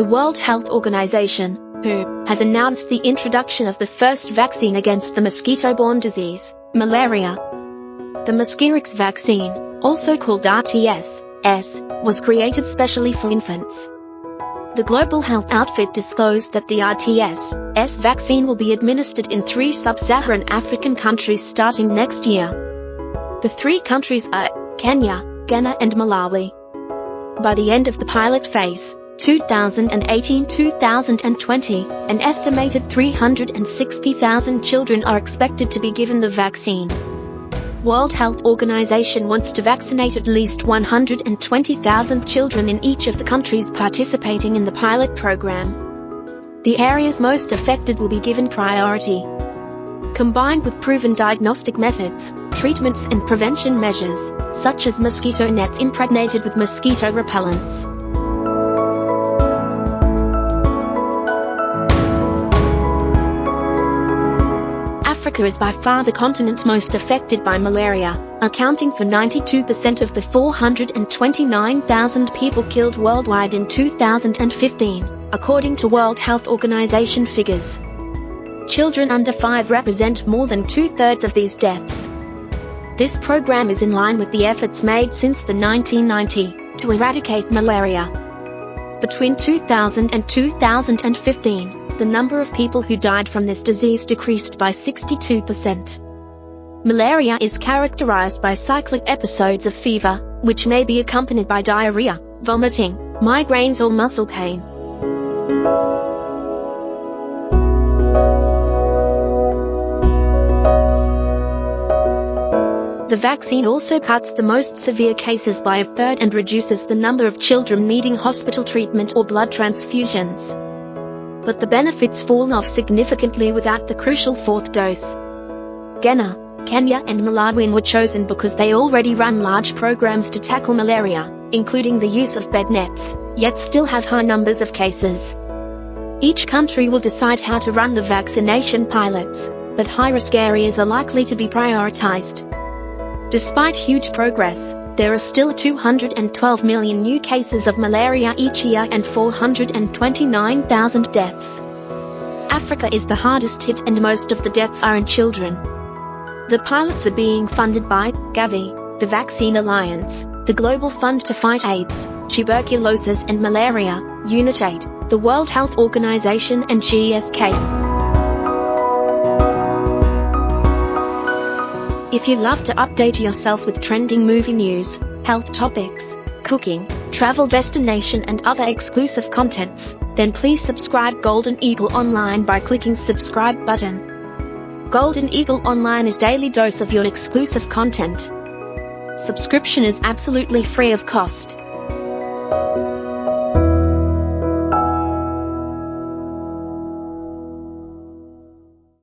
The World Health Organization, WHO, has announced the introduction of the first vaccine against the mosquito-borne disease, malaria. The Mosquirix vaccine, also called RTS-S, was created specially for infants. The Global Health Outfit disclosed that the RTS-S vaccine will be administered in three sub-Saharan African countries starting next year. The three countries are Kenya, Ghana and Malawi. By the end of the pilot phase, 2018-2020, an estimated 360,000 children are expected to be given the vaccine. World Health Organization wants to vaccinate at least 120,000 children in each of the countries participating in the pilot program. The areas most affected will be given priority. Combined with proven diagnostic methods, treatments and prevention measures, such as mosquito nets impregnated with mosquito repellents. Africa is by far the continent most affected by malaria, accounting for 92% of the 429,000 people killed worldwide in 2015, according to World Health Organization figures. Children under 5 represent more than two-thirds of these deaths. This program is in line with the efforts made since the 1990 to eradicate malaria. Between 2000 and 2015, the number of people who died from this disease decreased by 62%. Malaria is characterized by cyclic episodes of fever, which may be accompanied by diarrhea, vomiting, migraines or muscle pain. The vaccine also cuts the most severe cases by a third and reduces the number of children needing hospital treatment or blood transfusions but the benefits fall off significantly without the crucial fourth dose. Ghana, Kenya and Malawi were chosen because they already run large programs to tackle malaria, including the use of bed nets, yet still have high numbers of cases. Each country will decide how to run the vaccination pilots, but high-risk areas are likely to be prioritized. Despite huge progress, there are still 212 million new cases of malaria each year and 429,000 deaths. Africa is the hardest hit and most of the deaths are in children. The pilots are being funded by Gavi, the Vaccine Alliance, the Global Fund to Fight AIDS, Tuberculosis and Malaria, UNITAID, the World Health Organization and GSK. If you love to update yourself with trending movie news, health topics, cooking, travel destination and other exclusive contents, then please subscribe Golden Eagle Online by clicking subscribe button. Golden Eagle Online is daily dose of your exclusive content. Subscription is absolutely free of cost.